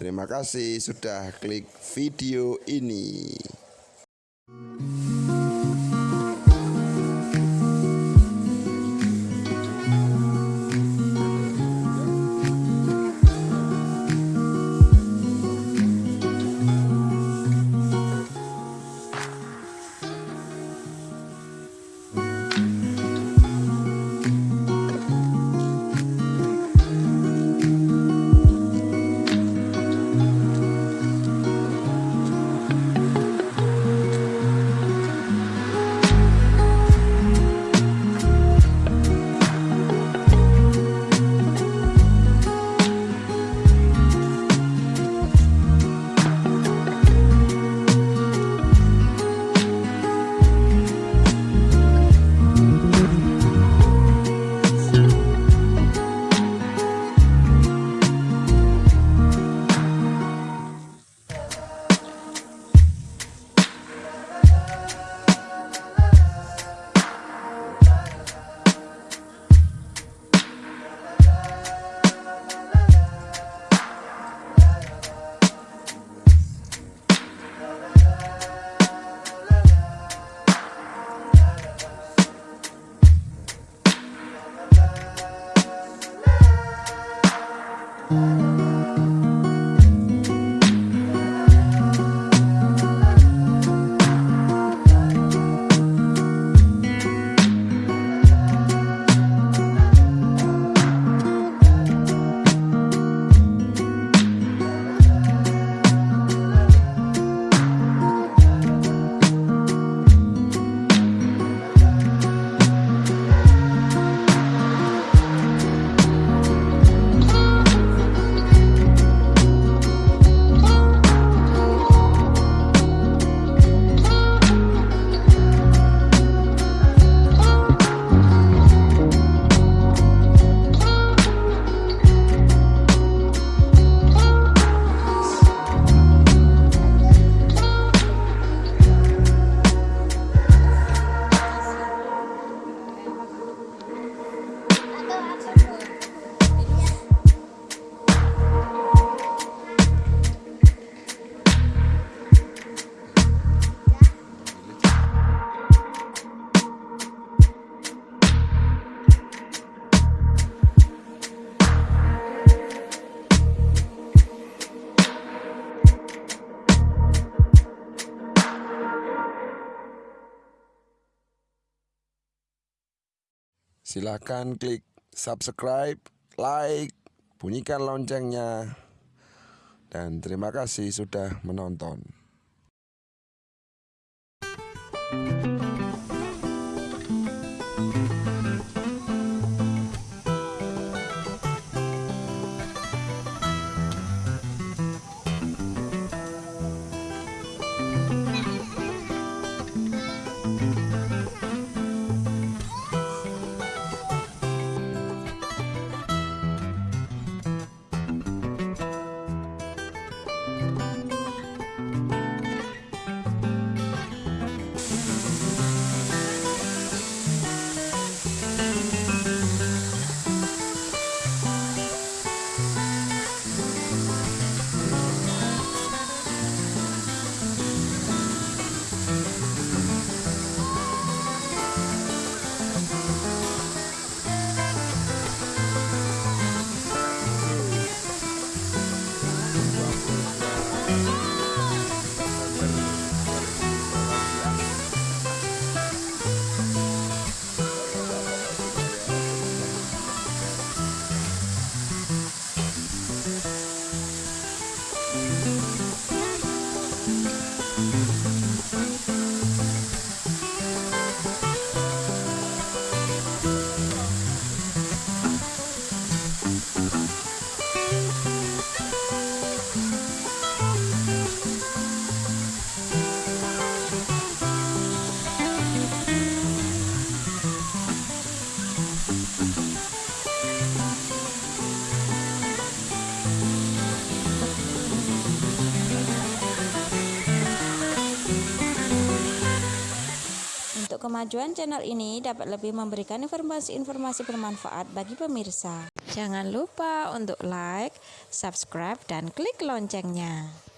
Terima kasih sudah klik video ini. Silahkan klik subscribe, like, bunyikan loncengnya. Dan terima kasih sudah menonton. Kemajuan channel ini dapat lebih memberikan informasi-informasi bermanfaat bagi pemirsa. Jangan lupa untuk like, subscribe, dan klik loncengnya.